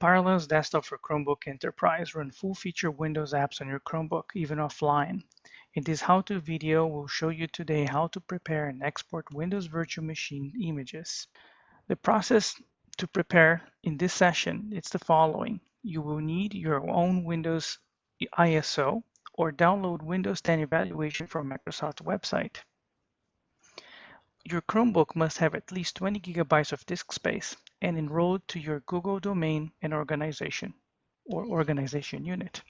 Parallels Desktop for Chromebook Enterprise run full-feature Windows apps on your Chromebook, even offline. In this how-to video, we'll show you today how to prepare and export Windows Virtual Machine images. The process to prepare in this session is the following. You will need your own Windows ISO or download Windows 10 evaluation from Microsoft's website. Your Chromebook must have at least 20 gigabytes of disk space and enrolled to your Google domain and organization or organization unit.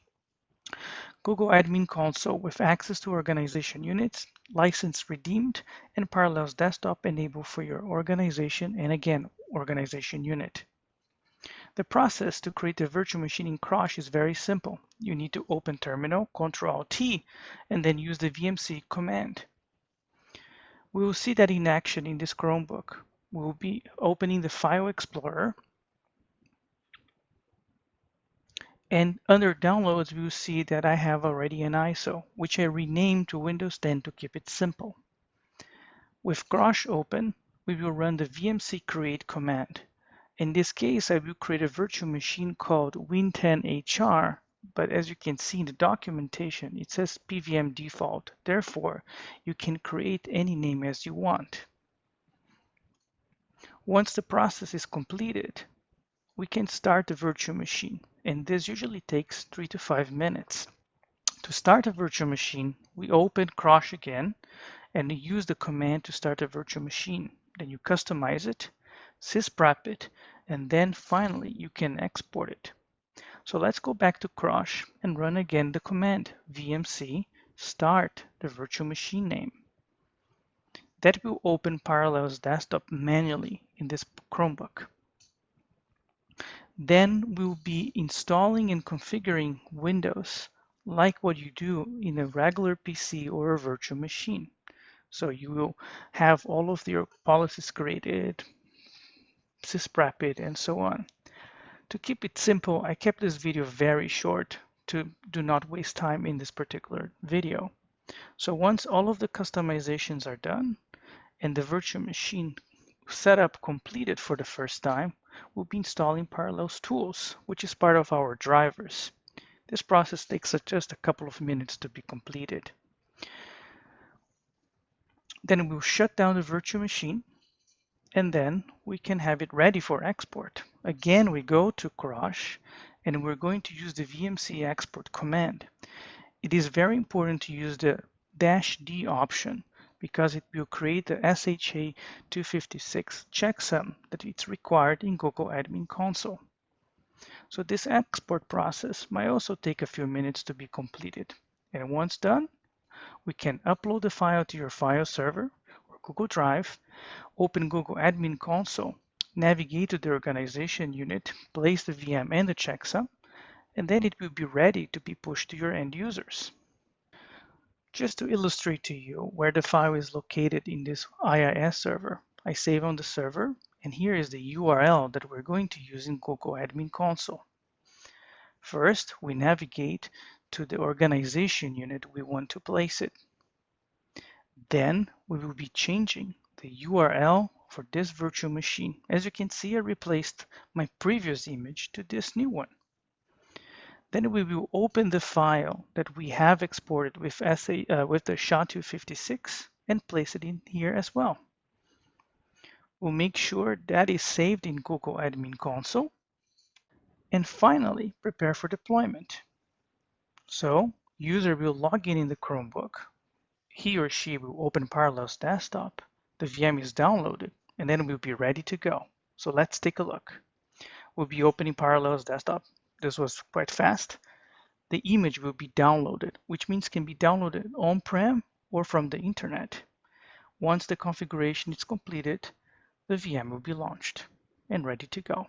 Google Admin Console with access to organization units, license redeemed, and Parallels Desktop enabled for your organization and again, organization unit. The process to create a virtual machine in Crosh is very simple. You need to open Terminal, Ctrl-T, and then use the VMC command. We will see that in action in this Chromebook we'll be opening the File Explorer. And under Downloads, we'll see that I have already an ISO, which I renamed to Windows 10 to keep it simple. With Crosh open, we will run the vmc create command. In this case, I will create a virtual machine called Win10HR, but as you can see in the documentation, it says PVM default. Therefore, you can create any name as you want. Once the process is completed, we can start the virtual machine, and this usually takes three to five minutes. To start a virtual machine, we open Crosh again and use the command to start a virtual machine. Then you customize it, sysprep it, and then finally you can export it. So let's go back to Crosh and run again the command vmc start the virtual machine name. That will open Parallels Desktop manually in this Chromebook. Then we'll be installing and configuring Windows like what you do in a regular PC or a virtual machine. So you will have all of your policies created, sysprep it, and so on. To keep it simple, I kept this video very short to do not waste time in this particular video. So once all of the customizations are done, and the virtual machine setup completed for the first time, we'll be installing Parallels tools, which is part of our drivers. This process takes just a couple of minutes to be completed. Then we'll shut down the virtual machine and then we can have it ready for export. Again, we go to Crosh and we're going to use the VMC export command. It is very important to use the dash D option because it will create the SHA-256 checksum that it's required in Google Admin Console. So this export process might also take a few minutes to be completed. And once done, we can upload the file to your file server or Google Drive, open Google Admin Console, navigate to the organization unit, place the VM and the checksum, and then it will be ready to be pushed to your end users. Just to illustrate to you where the file is located in this IIS server, I save on the server, and here is the URL that we're going to use in Google Admin Console. First, we navigate to the organization unit we want to place it. Then we will be changing the URL for this virtual machine. As you can see, I replaced my previous image to this new one. Then we will open the file that we have exported with, SA, uh, with the SHA-256 and place it in here as well. We'll make sure that is saved in Google Admin Console. And finally, prepare for deployment. So user will log in in the Chromebook. He or she will open Parallels Desktop. The VM is downloaded and then we'll be ready to go. So let's take a look. We'll be opening Parallels Desktop this was quite fast, the image will be downloaded, which means can be downloaded on-prem or from the internet. Once the configuration is completed, the VM will be launched and ready to go.